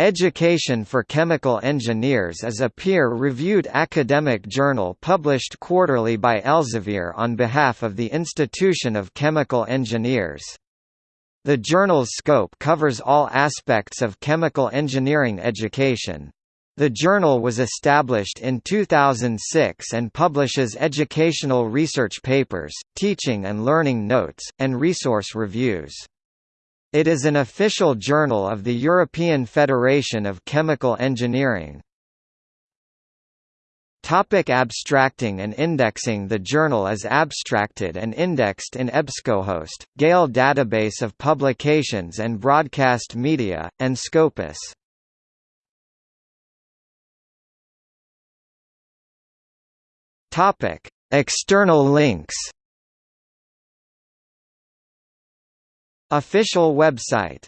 Education for Chemical Engineers is a peer-reviewed academic journal published quarterly by Elsevier on behalf of the Institution of Chemical Engineers. The journal's scope covers all aspects of chemical engineering education. The journal was established in 2006 and publishes educational research papers, teaching and learning notes, and resource reviews. It is an official journal of the European Federation of Chemical Engineering. Topic abstracting and indexing The journal is abstracted and indexed in EBSCOhost, Gale database of publications and broadcast media, and Scopus. External links Official website